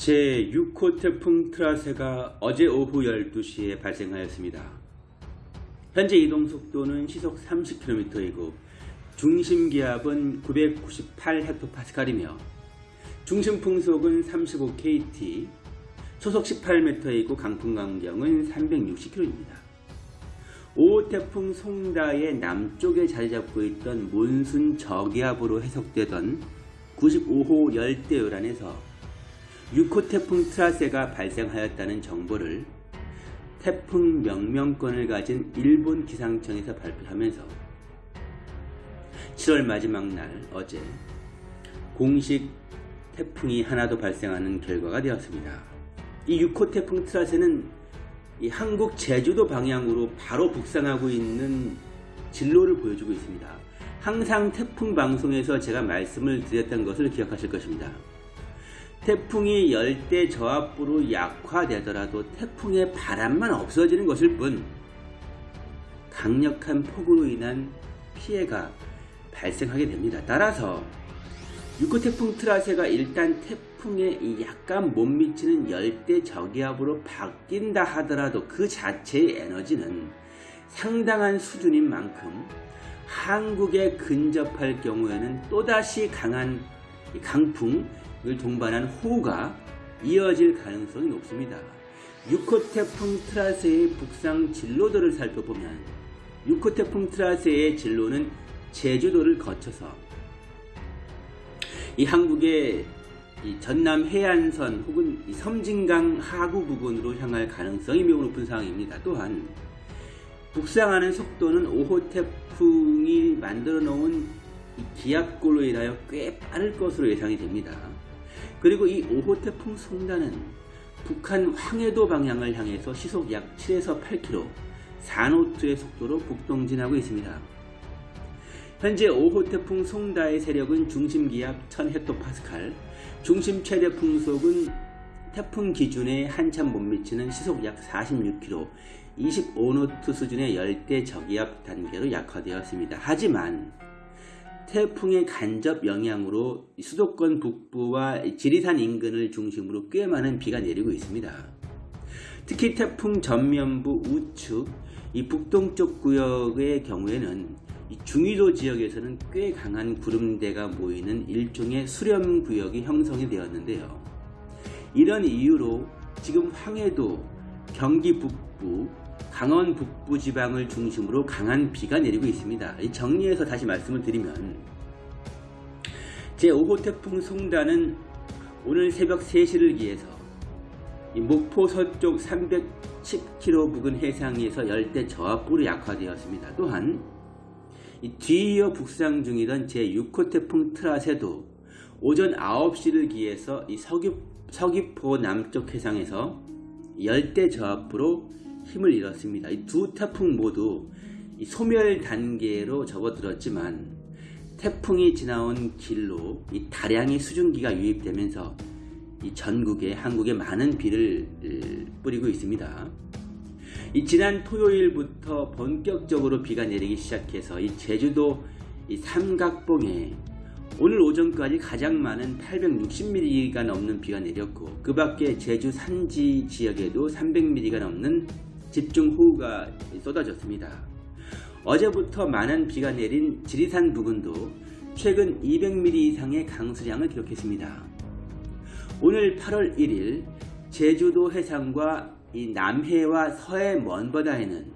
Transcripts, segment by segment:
제6호 태풍 트라세가 어제 오후 12시에 발생하였습니다. 현재 이동 속도는 시속 30km이고 중심 기압은 998헥토파스칼이며 중심 풍속은 35kt, 초속 18m이고 강풍 강경은 360km입니다. 5호 태풍 송다의 남쪽에 자리 잡고 있던 몬순 저기압으로 해석되던 95호 열대요란에서 6호 태풍 트라세가 발생하였다는 정보를 태풍 명명권을 가진 일본 기상청에서 발표하면서 7월 마지막 날 어제 공식 태풍이 하나도 발생하는 결과가 되었습니다. 이 6호 태풍 트라세는 이 한국 제주도 방향으로 바로 북상하고 있는 진로를 보여주고 있습니다. 항상 태풍 방송에서 제가 말씀을 드렸던 것을 기억하실 것입니다. 태풍이 열대 저압부로 약화되더라도 태풍의 바람만 없어지는 것일 뿐 강력한 폭우로 인한 피해가 발생하게 됩니다. 따라서 6호 태풍 트라세가 일단 태풍에 약간 못 미치는 열대 저기압으로 바뀐다 하더라도 그 자체의 에너지는 상당한 수준인 만큼 한국에 근접할 경우에는 또다시 강한 강풍, 을 동반한 호우가 이어질 가능성이 높습니다. 6호 태풍 트라세의 북상 진로도를 살펴보면 6호 태풍 트라세의 진로는 제주도를 거쳐서 이 한국의 이 전남 해안선 혹은 섬진강 하구 부근으로 향할 가능성이 매우 높은 상황입니다. 또한 북상하는 속도는 5호 태풍이 만들어 놓은 기압골로 인하여 꽤 빠를 것으로 예상이 됩니다. 그리고 이 5호 태풍 송단은 북한 황해도 방향을 향해서 시속 약 7에서 8km, 4노트의 속도로 북동진하고 있습니다. 현재 5호 태풍 송다의 세력은 중심기압 1000헥토파스칼, 중심 최대 풍속은 태풍 기준에 한참 못 미치는 시속 약 46km, 25노트 수준의 열대 저기압 단계로 약화되었습니다. 하지만 태풍의 간접 영향으로 수도권 북부와 지리산 인근을 중심으로 꽤 많은 비가 내리고 있습니다. 특히 태풍 전면부 우측 이 북동쪽 구역의 경우에는 중위도 지역에서는 꽤 강한 구름대가 모이는 일종의 수렴 구역이 형성이 되었는데요. 이런 이유로 지금 황해도, 경기 북부, 강원 북부 지방을 중심으로 강한 비가 내리고 있습니다. 정리해서 다시 말씀을 드리면 제5호 태풍 송단은 오늘 새벽 3시를 기해서 목포 서쪽 310km 부근 해상에서 열대 저압부로 약화되었습니다. 또한 뒤이어 북상 중이던 제6호 태풍 트라세도 오전 9시를 기해서 서귀, 서귀포 남쪽 해상에서 열대 저압부로 힘을 잃었습니다. 이 두 태풍 모두 소멸 단계로 접어들었지만 태풍이 지나온 길로 이 다량의 수증기가 유입되면서 이 전국에 한국에 많은 비를 뿌리고 있습니다. 이 지난 토요일부터 본격적으로 비가 내리기 시작해서 이 제주도 이 삼각봉에 오늘 오전까지 가장 많은 860mm가 넘는 비가 내렸고 그 밖에 제주 산지 지역에도 300mm가 넘는 집중호우가 쏟아졌습니다. 어제부터 많은 비가 내린 지리산 부근도 최근 200mm 이상의 강수량을 기록했습니다. 오늘 8월 1일 제주도 해상과 남해와 서해 먼 바다에는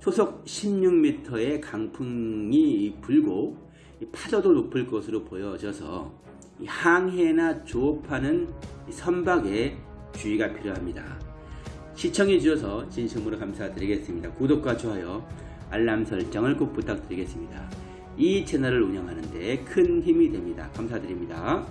초속 16m의 강풍이 불고 파도도 높을 것으로 보여져서 항해나 조업하는 선박에 주의가 필요합니다. 시청해 주셔서 진심으로 감사드리겠습니다. 구독과 좋아요, 알람 설정을 꼭 부탁드리겠습니다. 이 채널을 운영하는 데 큰 힘이 됩니다. 감사드립니다.